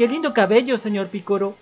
¡Qué lindo cabello, señor Picoro!